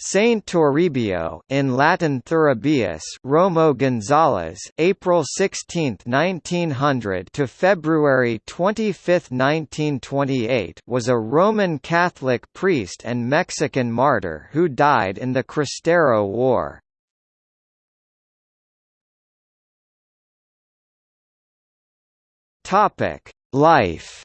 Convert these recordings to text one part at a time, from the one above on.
Saint Toribio in Latin Thuribius Romo Gonzalez April 16, 1900 to February 25, 1928 was a Roman Catholic priest and Mexican martyr who died in the Cristero War. Topic: Life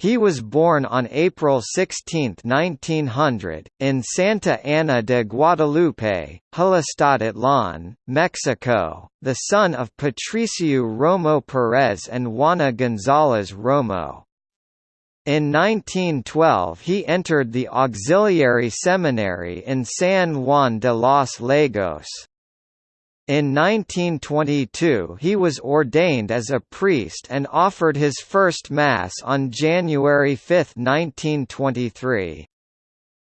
He was born on April 16, 1900, in Santa Ana de Guadalupe, Jalostotitlán, Mexico, the son of Patricio Romo Perez and Juana González Romo. In 1912 he entered the auxiliary seminary in San Juan de los Lagos. In 1922 he was ordained as a priest and offered his first Mass on January 5, 1923.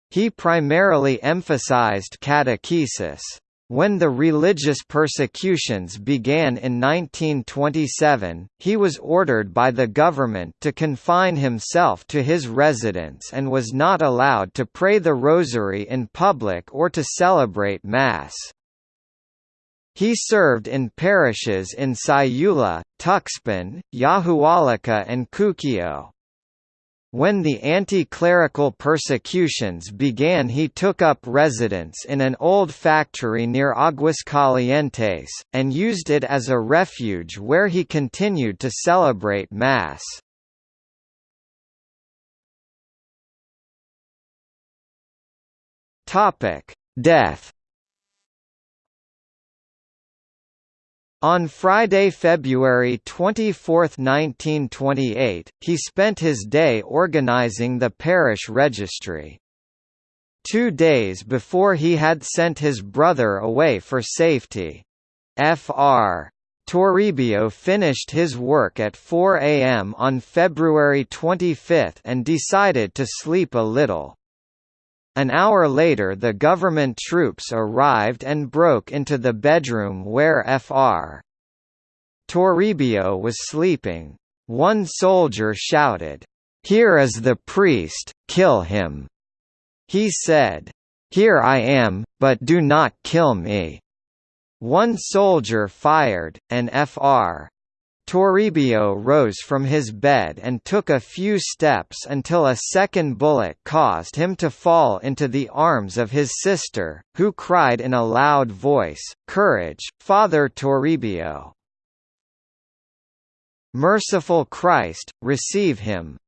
He primarily emphasized catechesis. When the religious persecutions began in 1927, he was ordered by the government to confine himself to his residence and was not allowed to pray the rosary in public or to celebrate Mass. He served in parishes in Sayula, Tuxpan, Yahualica and Cuquio. When the anti-clerical persecutions began he took up residence in an old factory near Aguascalientes, and used it as a refuge where he continued to celebrate Mass. Death On Friday, February 24, 1928, he spent his day organizing the parish registry. Two days before he had sent his brother away for safety. Fr. Toribio finished his work at 4 am on February 25 and decided to sleep a little. An hour later the government troops arrived and broke into the bedroom where Fr. Toribio was sleeping. One soldier shouted, "'Here is the priest, kill him!' He said, "'Here I am, but do not kill me!' One soldier fired, and Fr. Toribio rose from his bed and took a few steps until a second bullet caused him to fall into the arms of his sister, who cried in a loud voice, Courage, Father Toribio! Merciful Christ, receive him!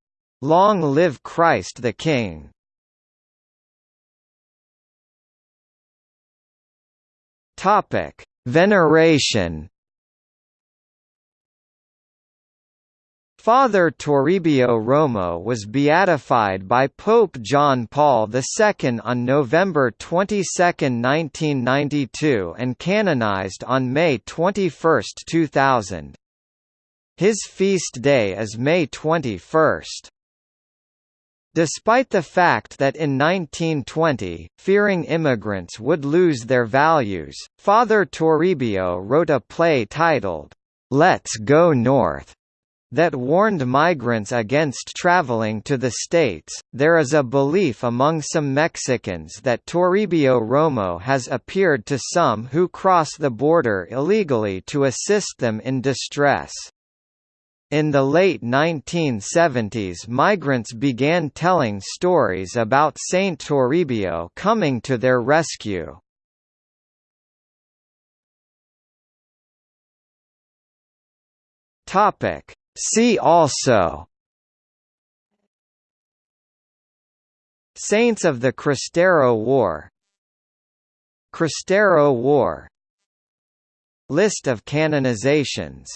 Long live Christ the King! Veneration Father Toribio Romo was beatified by Pope John Paul II on November 22, 1992 and canonized on May 21, 2000. His feast day is May 21. Despite the fact that in 1920, fearing immigrants would lose their values, Father Toribio wrote a play titled, Let's Go North, that warned migrants against traveling to the States. There is a belief among some Mexicans that Toribio Romo has appeared to some who cross the border illegally to assist them in distress. In the late 1970s migrants began telling stories about Saint Toribio coming to their rescue. Topic See also. Saints of the Cristero War. Cristero War. List of canonizations